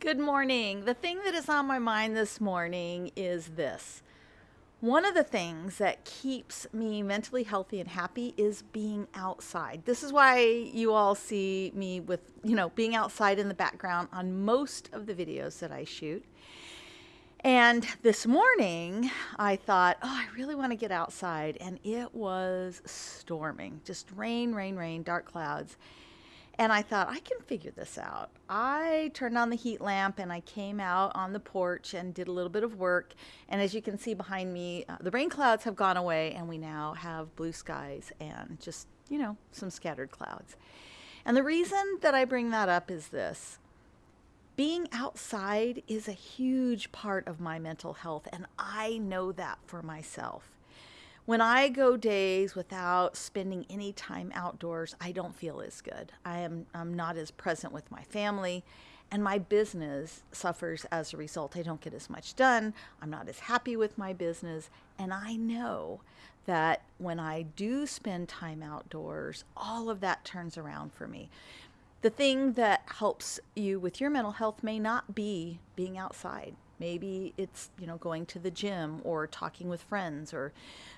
Good morning. The thing that is on my mind this morning is this. One of the things that keeps me mentally healthy and happy is being outside. This is why you all see me with, you know, being outside in the background on most of the videos that I shoot. And this morning, I thought, oh, I really want to get outside. And it was storming just rain, rain, rain, dark clouds. And I thought, I can figure this out. I turned on the heat lamp and I came out on the porch and did a little bit of work. And as you can see behind me, uh, the rain clouds have gone away and we now have blue skies and just, you know, some scattered clouds. And the reason that I bring that up is this being outside is a huge part of my mental health, and I know that for myself. When I go days without spending any time outdoors, I don't feel as good. I am I'm not as present with my family and my business suffers as a result. I don't get as much done. I'm not as happy with my business, and I know that when I do spend time outdoors, all of that turns around for me. The thing that helps you with your mental health may not be being outside. Maybe it's, you know, going to the gym or talking with friends or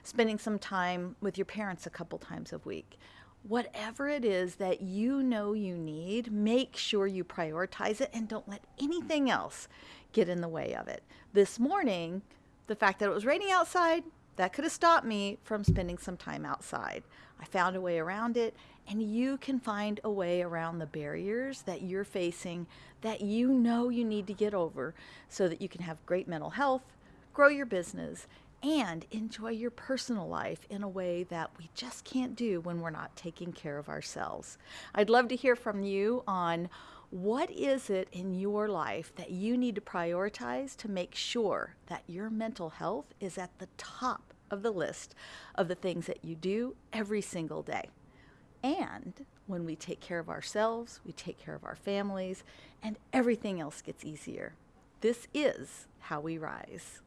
spending some time with your parents a couple times a week. Whatever it is that you know you need, make sure you prioritize it and don't let anything else get in the way of it. This morning, the fact that it was raining outside, that could have stopped me from spending some time outside. I found a way around it, and you can find a way around the barriers that you're facing that you know you need to get over so that you can have great mental health, grow your business, and enjoy your personal life in a way that we just can't do when we're not taking care of ourselves. I'd love to hear from you on what is it in your life that you need to prioritize to make sure that your mental health is at the top of the list of the things that you do every single day? And when we take care of ourselves, we take care of our families, and everything else gets easier. This is how we rise.